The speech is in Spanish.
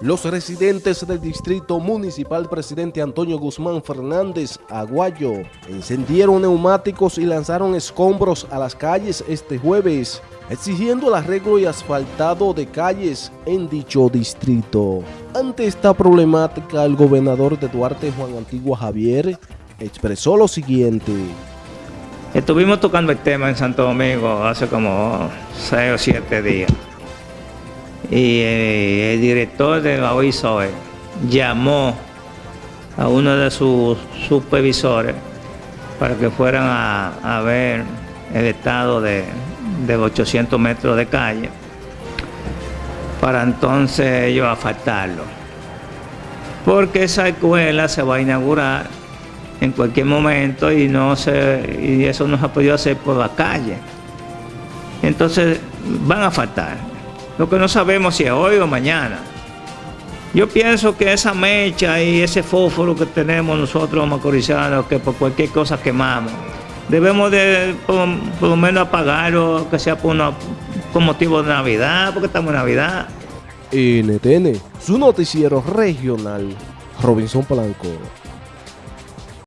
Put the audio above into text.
Los residentes del Distrito Municipal Presidente Antonio Guzmán Fernández Aguayo encendieron neumáticos y lanzaron escombros a las calles este jueves, exigiendo el arreglo y asfaltado de calles en dicho distrito. Ante esta problemática, el gobernador de Duarte, Juan Antigua Javier, expresó lo siguiente. Estuvimos tocando el tema en Santo Domingo hace como seis o siete días y eh, el director de la OISOE llamó a uno de sus supervisores para que fueran a, ver el estado de, 800 metros de calle para entonces ellos asfaltarlo. Porque esa escuela se va a inaugurar en cualquier momento y no se y eso no se ha podido hacer por la calle. Entonces van a faltar. Lo que no sabemos si es hoy o mañana. Yo pienso que esa mecha y ese fósforo que tenemos nosotros macorizanos, que por cualquier cosa quemamos, debemos de por, lo menos apagarlo, que sea por, motivo de Navidad, porque estamos en Navidad. NTN, su noticiero regional, Robinson Blanco.